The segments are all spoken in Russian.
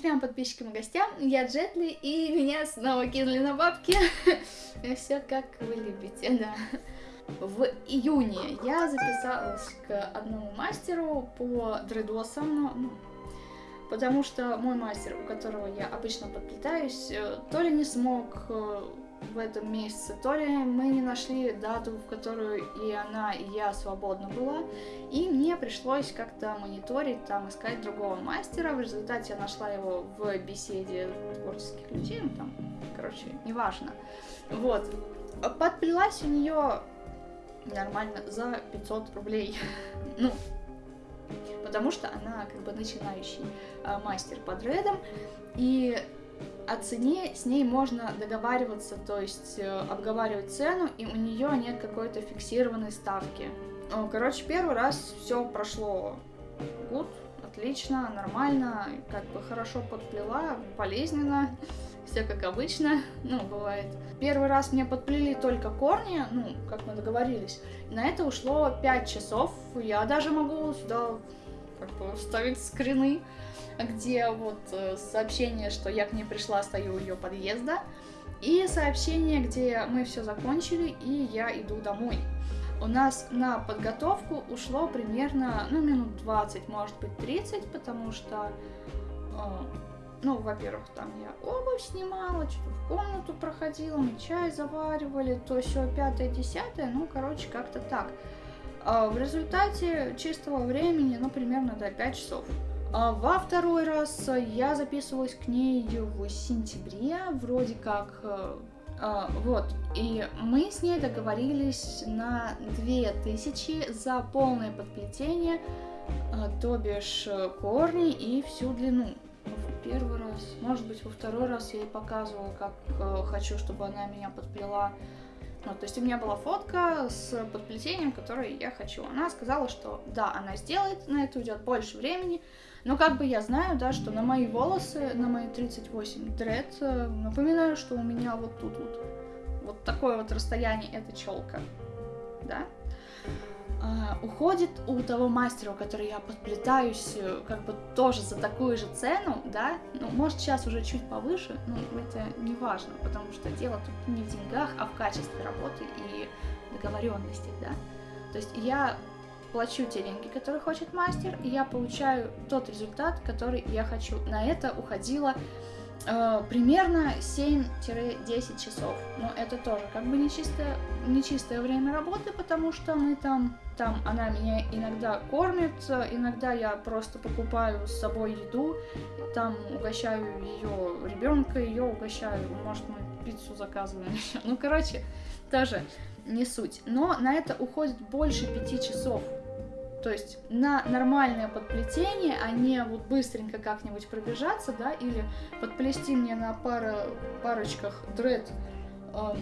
трем подписчикам и гостям. Я Джетли, и меня снова кинули на бабки. Все как вы любите, да. В июне я записалась к одному мастеру по дредосам, ну, потому что мой мастер, у которого я обычно подплетаюсь, э, то ли не смог э, в этом месяце, то ли мы не нашли дату, в которую и она, и я свободна была, и мне пришлось как-то мониторить, там, искать другого мастера, в результате я нашла его в беседе творческих людей, ну, там, короче, неважно, вот, подплелась у нее нормально за 500 рублей, ну, потому что она как бы начинающий а, мастер по дредам, и о цене с ней можно договариваться, то есть э, обговаривать цену, и у нее нет какой-то фиксированной ставки. Короче, первый раз все прошло гуд, отлично, нормально, как бы хорошо подплела, болезненно, все как обычно, ну, бывает. Первый раз мне подплели только корни, ну, как мы договорились, на это ушло 5 часов, я даже могу сюда как бы вставить скрины, где вот э, сообщение, что я к ней пришла, стою у ее подъезда, и сообщение, где мы все закончили, и я иду домой. У нас на подготовку ушло примерно, ну, минут 20, может быть, 30, потому что, э, ну, во-первых, там я обувь снимала, что-то в комнату проходила, мы чай заваривали, то все пятое, десятое, ну, короче, как-то так. А в результате чистого времени, ну, примерно, до да, 5 часов. А во второй раз я записывалась к ней в сентябре, вроде как, э, а, вот, и мы с ней договорились на 2000 за полное подплетение, то бишь э, корни и всю длину. В первый раз, может быть, во второй раз я ей показывала, как э, хочу, чтобы она меня подплела ну, то есть у меня была фотка с подплетением, которое я хочу. Она сказала, что да, она сделает, на это уйдет больше времени, но как бы я знаю, да, что на мои волосы, на мои 38 дред, э, напоминаю, что у меня вот тут вот, вот такое вот расстояние, это челка, да, уходит у того мастера, у которого я подплетаюсь, э, как бы тоже за такую же цену, да, ну, может, сейчас уже чуть повыше, но это не важно, потому что дело тут не в деньгах, а в качестве работы и договоренности, да. То есть я плачу те деньги, которые хочет мастер, и я получаю тот результат, который я хочу. На это уходило э, примерно 7-10 часов. Но это тоже как бы нечистое, нечистое время работы, потому что мы там, там она меня иногда кормит, иногда я просто покупаю с собой еду, там угощаю ее ребенка, ее угощаю, может мы пиццу заказываем еще. Ну, короче, тоже не суть. Но на это уходит больше пяти часов. То есть на нормальное подплетение, а не вот быстренько как-нибудь пробежаться, да, или подплести мне на пара, парочках дред э,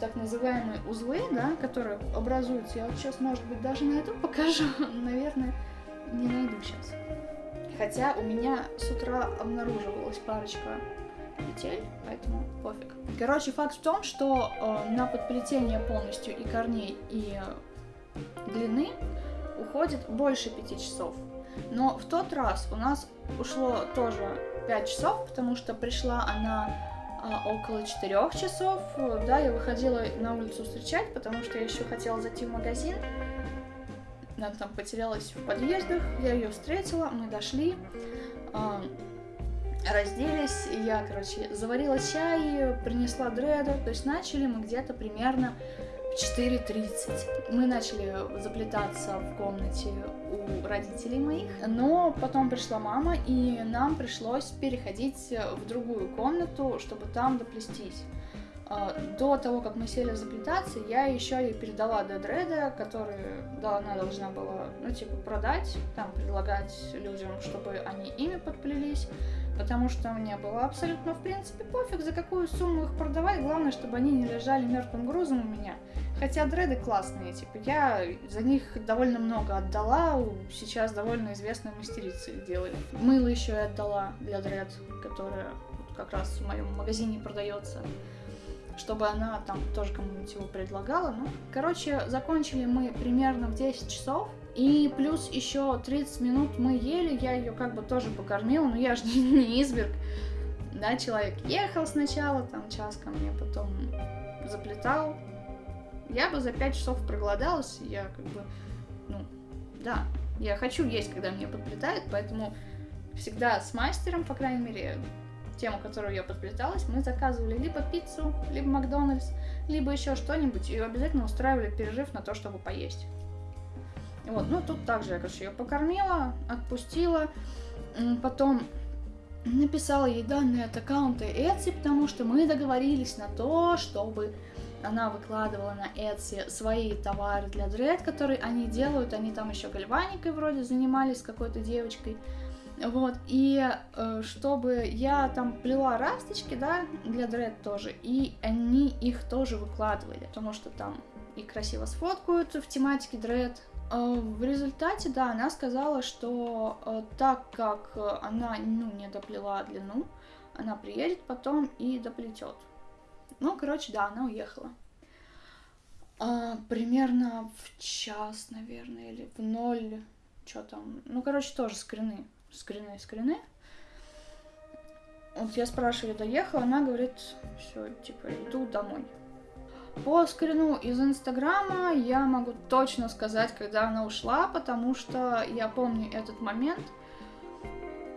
так называемые узлы, да, которые образуются. Я вот сейчас, может быть, даже найду, покажу. Наверное, не найду сейчас. Хотя у меня с утра обнаруживалась парочка петель, поэтому пофиг. Короче, факт в том, что э, на подплетение полностью и корней, и длины уходит больше 5 часов. Но в тот раз у нас ушло тоже 5 часов, потому что пришла она а, около 4 часов. Да, я выходила на улицу встречать, потому что я еще хотела зайти в магазин. Она там потерялась в подъездах, я ее встретила, мы дошли, а, разделись, я, короче, заварила чай, принесла дреда, то есть начали мы где-то примерно 4.30 мы начали заплетаться в комнате у родителей моих, но потом пришла мама, и нам пришлось переходить в другую комнату, чтобы там доплестись. А, до того, как мы сели заплетаться, я еще ей передала до который да, она должна была, ну, типа, продать, там, предлагать людям, чтобы они ими подплелись, потому что мне было абсолютно, в принципе, пофиг, за какую сумму их продавать, главное, чтобы они не лежали мертвым грузом у меня. Хотя дреды классные, типа, я за них довольно много отдала, сейчас довольно известные мастерицы их делали. Мыло еще и отдала для дред, которое как раз в моем магазине продается, чтобы она там тоже кому-нибудь его предлагала. Ну, короче, закончили мы примерно в 10 часов, И плюс еще 30 минут мы ели, я ее как бы тоже покормила, но я же не изверг. Да, человек ехал сначала, там час ко мне, потом заплетал. Я бы за 5 часов проголодалась, я как бы, ну, да, я хочу есть, когда мне подплетают, поэтому всегда с мастером, по крайней мере, тему, которую я подплеталась, мы заказывали либо пиццу, либо Макдональдс, либо еще что-нибудь, и обязательно устраивали перерыв на то, чтобы поесть. Вот, ну тут также я, короче, ее покормила, отпустила, потом написала ей данные от аккаунта Etsy, потому что мы договорились на то, чтобы она выкладывала на Etsy свои товары для дред, которые они делают, они там еще гальваникой вроде занимались какой-то девочкой, вот, и э, чтобы я там плела расточки, да, для дред тоже, и они их тоже выкладывали, потому что там и красиво сфоткают в тематике дред, Э, в результате, да, она сказала, что э, так как она ну, не доплела длину, она приедет потом и доплетет. Ну, короче, да, она уехала. А, примерно в час, наверное, или в ноль, что там. Ну, короче, тоже скрины, скрины, скрины. Вот я спрашиваю, доехала, она говорит, все, типа, иду домой. По скрину из Инстаграма я могу точно сказать, когда она ушла, потому что я помню этот момент.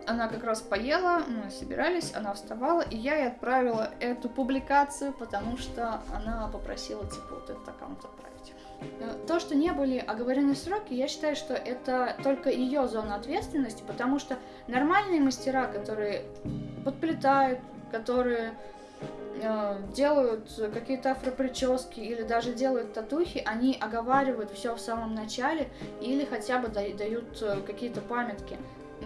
Она как раз поела, мы собирались, она вставала, и я ей отправила эту публикацию, потому что она попросила, типа, вот этот аккаунт отправить. Э, то, что не были оговорены сроки, я считаю, что это только ее зона ответственности, потому что нормальные мастера, которые подплетают, которые Э, делают какие-то афропрически или даже делают татухи, они оговаривают все в самом начале или хотя бы дают э, какие-то памятки.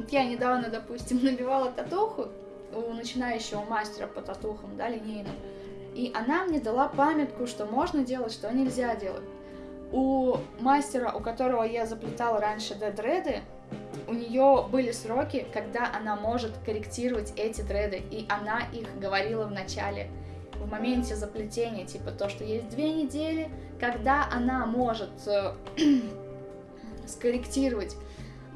Я недавно, допустим, набивала татуху у начинающего мастера по татухам, да, линейным, и она мне дала памятку, что можно делать, что нельзя делать. У мастера, у которого я заплетала раньше дедреды, у нее были сроки, когда она может корректировать эти дреды, и она их говорила в начале, в моменте заплетения, типа то, что есть две недели, когда она может э, скорректировать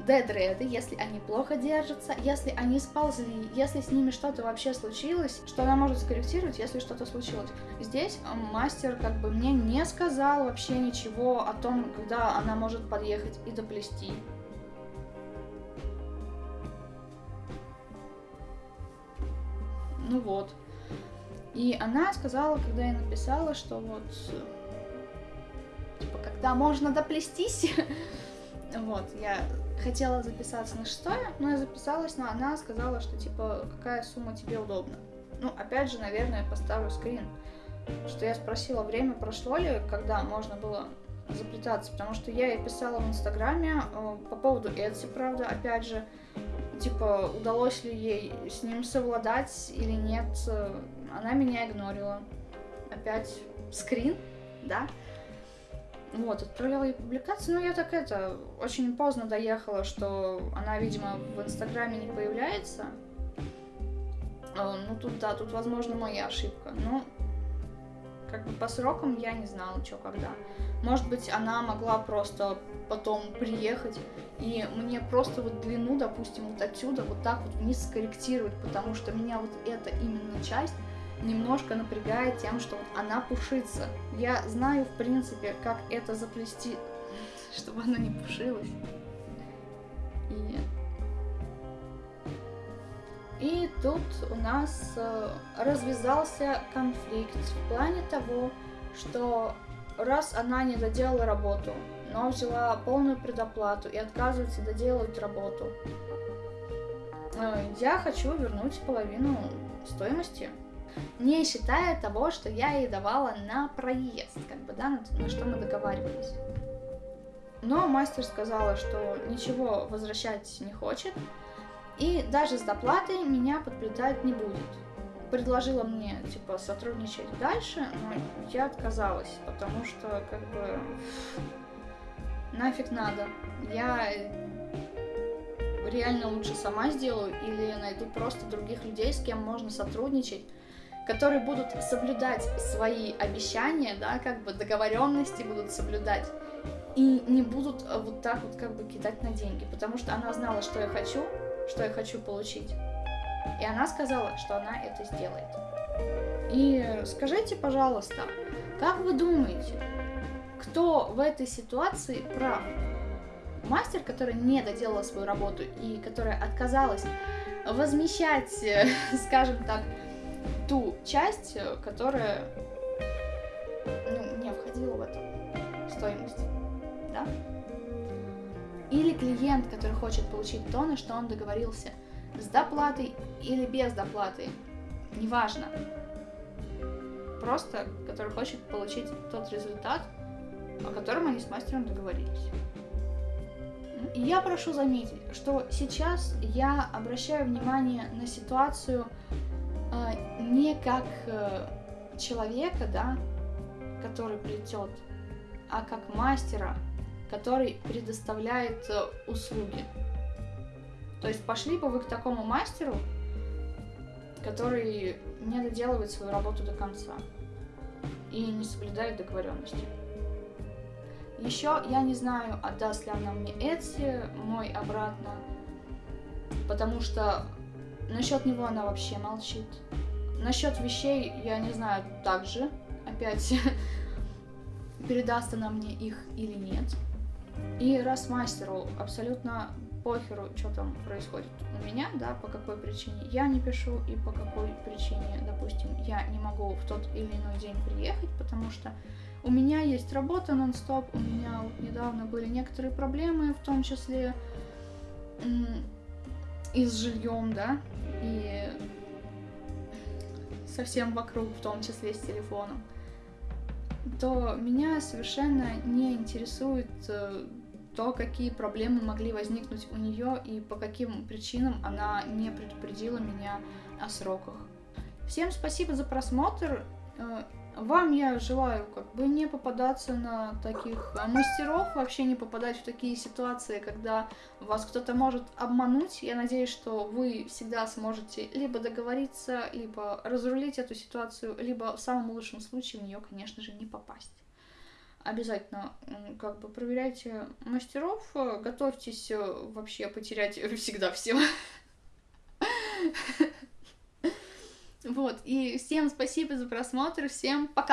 дедреды, если они плохо держатся, если они сползли, если с ними что-то вообще случилось, что она может скорректировать, если что-то случилось. Здесь мастер как бы мне не сказал вообще ничего о том, когда она может подъехать и доплести. Ну вот. И она сказала, когда я написала, что вот, типа, когда можно доплестись, вот, я хотела записаться на шестое, но я записалась, но она сказала, что, типа, какая сумма тебе удобна. Ну, опять же, наверное, я поставлю скрин, что я спросила, время прошло ли, когда можно было заплетаться, потому что я ей писала в Инстаграме э, по поводу Etsy, правда, опять же, типа, удалось ли ей с ним совладать или нет, она меня игнорила. Опять скрин, да. Вот, отправляла ей публикацию, но я так это, очень поздно доехала, что она, видимо, в Инстаграме не появляется. А, ну, тут, да, тут, возможно, моя ошибка. Но как бы по срокам я не знала, что когда. Может быть, она могла просто потом приехать и мне просто вот длину, допустим, вот отсюда вот так вот вниз скорректировать, потому что меня вот эта именно часть немножко напрягает тем, что вот она пушится. Я знаю, в принципе, как это заплести, чтобы она не пушилась. И и тут у нас э, развязался конфликт в плане того, что раз она не доделала работу, но взяла полную предоплату и отказывается доделать работу, э, я хочу вернуть половину стоимости, не считая того, что я ей давала на проезд, как бы, да, на, на что мы договаривались. Но мастер сказала, что ничего возвращать не хочет, и даже с доплатой меня подплетать не будет. Предложила мне, типа, сотрудничать дальше, но я отказалась, потому что, как бы, нафиг надо. Я реально лучше сама сделаю или найду просто других людей, с кем можно сотрудничать, которые будут соблюдать свои обещания, да, как бы договоренности будут соблюдать и не будут э, вот так вот как бы кидать на деньги, потому что она знала, что я хочу, что я хочу получить, и она сказала, что она это сделает. И скажите, пожалуйста, как вы думаете, кто в этой ситуации прав? Мастер, который не доделала свою работу и которая отказалась возмещать, скажем так, ту часть, которая ну, не входила в эту стоимость, да? Или клиент, который хочет получить то, на что он договорился, с доплатой или без доплаты, неважно. Просто, который хочет получить тот результат, о котором они с мастером договорились. Я прошу заметить, что сейчас я обращаю внимание на ситуацию э, не как э, человека, да, который плетет, а как мастера, который предоставляет э, услуги. То есть пошли бы вы к такому мастеру, который не доделывает свою работу до конца и не соблюдает договоренности. Еще я не знаю, отдаст ли она мне Эдси мой обратно, потому что насчет него она вообще молчит. Насчет вещей я не знаю также, опять передаст она мне их или нет. И раз мастеру абсолютно похеру, что там происходит у меня, да, по какой причине я не пишу и по какой причине, допустим, я не могу в тот или иной день приехать, потому что у меня есть работа нон-стоп, у меня вот недавно были некоторые проблемы, в том числе и с жильем, да, и совсем вокруг, в том числе с телефоном, то меня совершенно не интересует э, то, какие проблемы могли возникнуть у нее и по каким причинам она не предупредила меня о сроках. Всем спасибо за просмотр. Э, вам я желаю как бы не попадаться на таких а, мастеров, вообще не попадать в такие ситуации, когда вас кто-то может обмануть. Я надеюсь, что вы всегда сможете либо договориться, либо разрулить эту ситуацию, либо в самом лучшем случае в нее, конечно же, не попасть обязательно как бы проверяйте мастеров, э, готовьтесь э, вообще потерять всегда все. Вот, и всем спасибо за просмотр, всем пока!